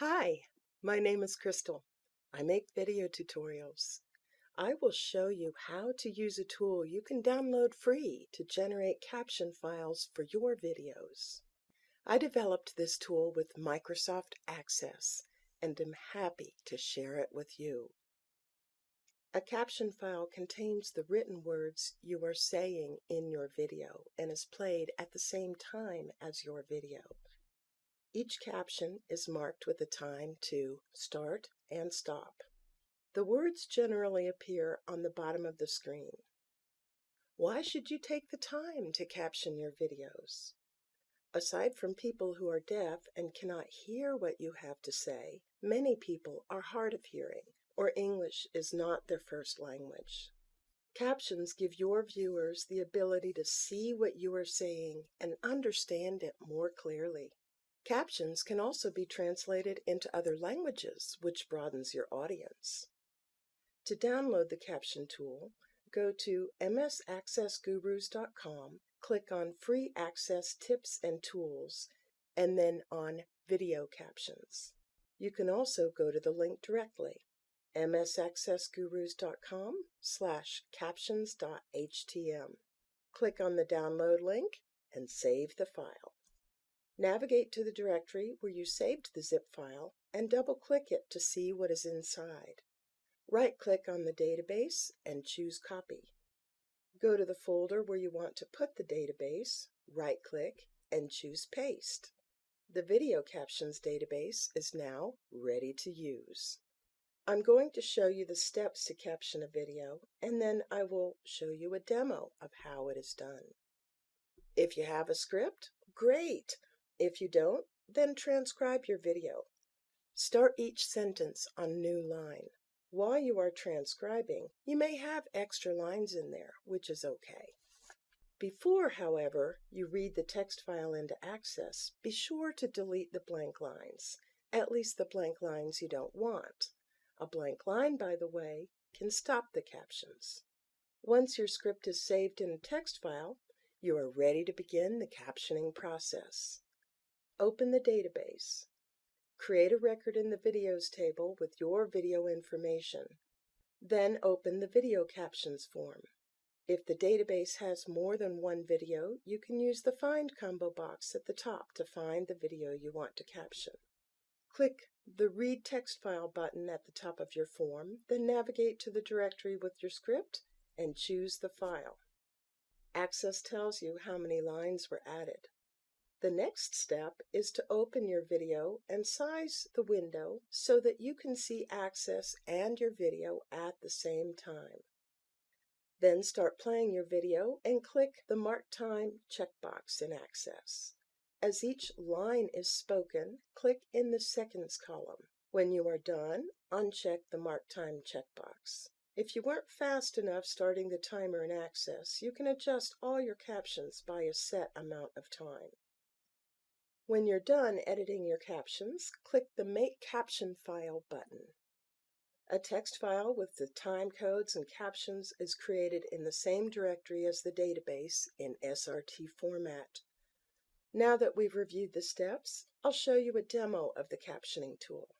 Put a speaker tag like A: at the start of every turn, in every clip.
A: Hi, my name is Crystal. I make video tutorials. I will show you how to use a tool you can download free to generate caption files for your videos. I developed this tool with Microsoft Access and am happy to share it with you. A caption file contains the written words you are saying in your video and is played at the same time as your video. Each caption is marked with a time to start and stop. The words generally appear on the bottom of the screen. Why should you take the time to caption your videos? Aside from people who are deaf and cannot hear what you have to say, many people are hard of hearing or English is not their first language. Captions give your viewers the ability to see what you are saying and understand it more clearly. Captions can also be translated into other languages, which broadens your audience. To download the caption tool, go to msaccessgurus.com, click on Free Access Tips and Tools, and then on Video Captions. You can also go to the link directly, msaccessgurus.com slash captions.htm. Click on the download link and save the file. Navigate to the directory where you saved the zip file and double-click it to see what is inside. Right-click on the database and choose Copy. Go to the folder where you want to put the database, right-click, and choose Paste. The Video Captions database is now ready to use. I'm going to show you the steps to caption a video, and then I will show you a demo of how it is done. If you have a script, great! If you don't, then transcribe your video. Start each sentence on a new line. While you are transcribing, you may have extra lines in there, which is okay. Before, however, you read the text file into Access, be sure to delete the blank lines, at least the blank lines you don't want. A blank line, by the way, can stop the captions. Once your script is saved in a text file, you are ready to begin the captioning process. Open the database. Create a record in the Videos table with your video information. Then open the Video Captions form. If the database has more than one video, you can use the Find combo box at the top to find the video you want to caption. Click the Read Text File button at the top of your form, then navigate to the directory with your script and choose the file. Access tells you how many lines were added. The next step is to open your video and size the window so that you can see Access and your video at the same time. Then start playing your video and click the Mark Time checkbox in Access. As each line is spoken, click in the Seconds column. When you are done, uncheck the Mark Time checkbox. If you weren't fast enough starting the timer in Access, you can adjust all your captions by a set amount of time. When you're done editing your captions, click the Make Caption File button. A text file with the time codes and captions is created in the same directory as the database in SRT format. Now that we've reviewed the steps, I'll show you a demo of the captioning tool.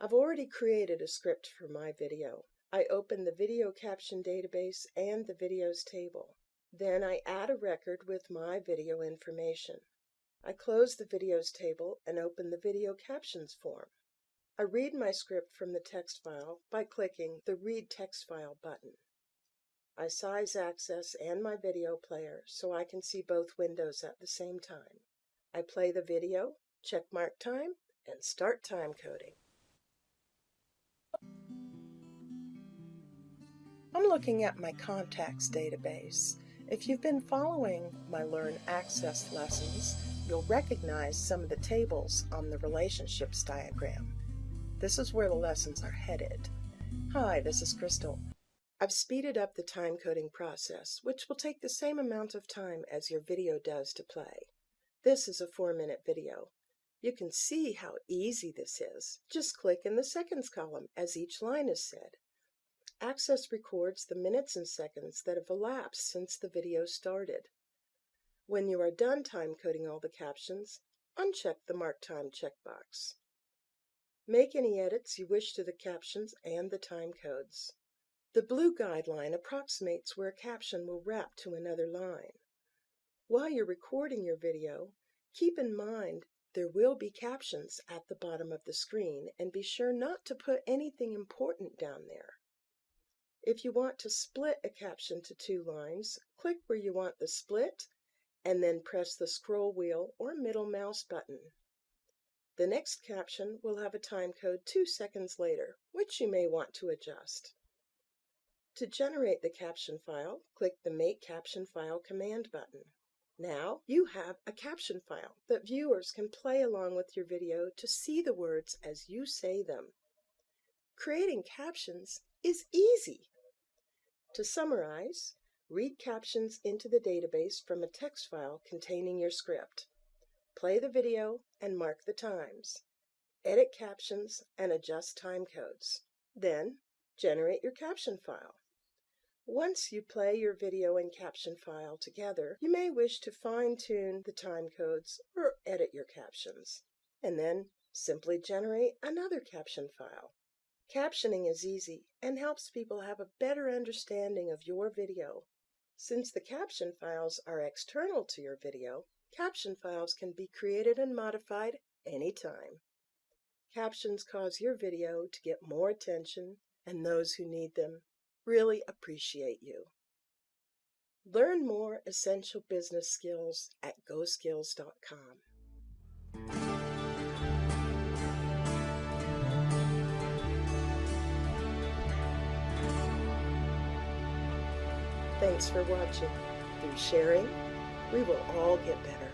A: I've already created a script for my video. I open the video caption database and the videos table. Then I add a record with my video information. I close the Videos table and open the Video Captions form. I read my script from the text file by clicking the Read Text File button. I size Access and my video player so I can see both windows at the same time. I play the video, check mark time, and start time coding. I'm looking at my contacts database. If you've been following my Learn Access lessons, you'll recognize some of the tables on the relationships diagram. This is where the lessons are headed. Hi, this is Crystal. I've speeded up the time coding process, which will take the same amount of time as your video does to play. This is a four minute video. You can see how easy this is. Just click in the seconds column as each line is said. Access records the minutes and seconds that have elapsed since the video started. When you are done time coding all the captions, uncheck the Mark Time checkbox. Make any edits you wish to the captions and the time codes. The blue guideline approximates where a caption will wrap to another line. While you're recording your video, keep in mind there will be captions at the bottom of the screen and be sure not to put anything important down there. If you want to split a caption to two lines, click where you want the split and then press the scroll wheel or middle mouse button. The next caption will have a time code two seconds later, which you may want to adjust. To generate the caption file, click the Make Caption File command button. Now you have a caption file that viewers can play along with your video to see the words as you say them. Creating captions is easy. To summarize, read captions into the database from a text file containing your script. Play the video and mark the times. Edit captions and adjust time codes. Then generate your caption file. Once you play your video and caption file together, you may wish to fine-tune the time codes or edit your captions, and then simply generate another caption file. Captioning is easy and helps people have a better understanding of your video. Since the caption files are external to your video, caption files can be created and modified anytime. Captions cause your video to get more attention and those who need them really appreciate you. Learn more essential business skills at goskills.com. Thanks for watching. Through sharing, we will all get better.